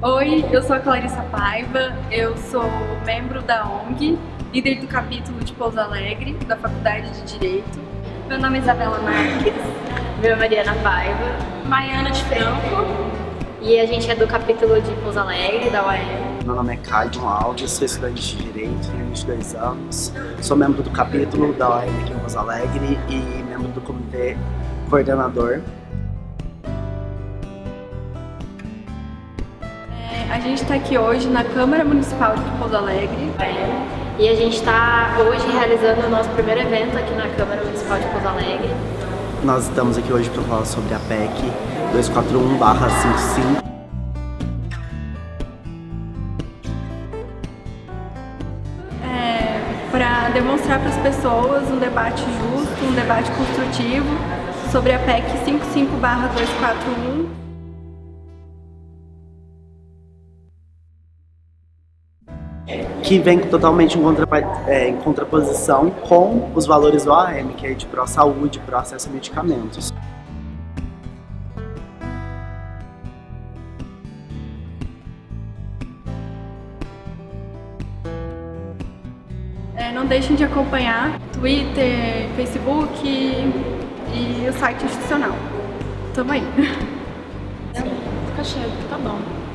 Oi, eu sou a Clarissa Paiva, eu sou membro da ONG, líder do capítulo de Pouso Alegre, da Faculdade de Direito. Meu nome é Isabela Marques. Meu é Mariana Paiva. Maiana de Franco. E a gente é do capítulo de Pouso Alegre, da UAM. Meu nome é Caio Alves, sou estudante de Direito, tenho 22 anos. Sou membro do capítulo da UAM aqui em Pouso Alegre e membro do comitê coordenador. A gente está aqui hoje na Câmara Municipal de Pouso Alegre. E a gente está hoje realizando o nosso primeiro evento aqui na Câmara Municipal de Pouso Alegre. Nós estamos aqui hoje para falar sobre a PEC 241-55. É, para demonstrar para as pessoas um debate justo, um debate construtivo sobre a PEC 55-241. Que vem totalmente em, contra, é, em contraposição com os valores do AM, que é de pró-saúde, pró-acesso a medicamentos. É, não deixem de acompanhar Twitter, Facebook e o site institucional. Tamo aí. Fica cheio, tá bom.